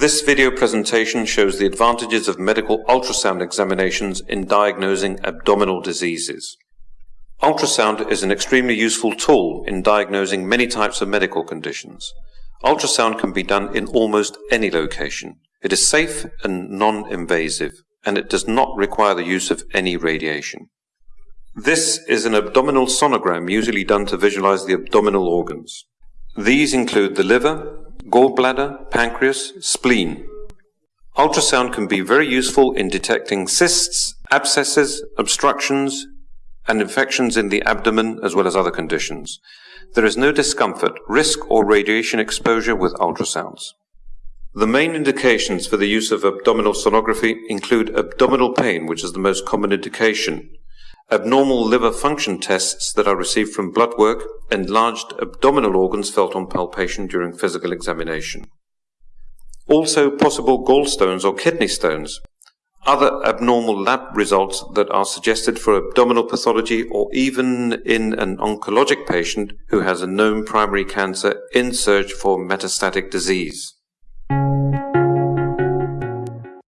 This video presentation shows the advantages of medical ultrasound examinations in diagnosing abdominal diseases. Ultrasound is an extremely useful tool in diagnosing many types of medical conditions. Ultrasound can be done in almost any location. It is safe and non-invasive, and it does not require the use of any radiation. This is an abdominal sonogram usually done to visualize the abdominal organs. These include the liver, gallbladder, pancreas, spleen. Ultrasound can be very useful in detecting cysts, abscesses, obstructions, and infections in the abdomen as well as other conditions. There is no discomfort, risk, or radiation exposure with ultrasounds. The main indications for the use of abdominal sonography include abdominal pain, which is the most common indication, abnormal liver function tests that are received from blood work, enlarged abdominal organs felt on palpation during physical examination. Also possible gallstones or kidney stones, other abnormal lab results that are suggested for abdominal pathology or even in an oncologic patient who has a known primary cancer in search for metastatic disease.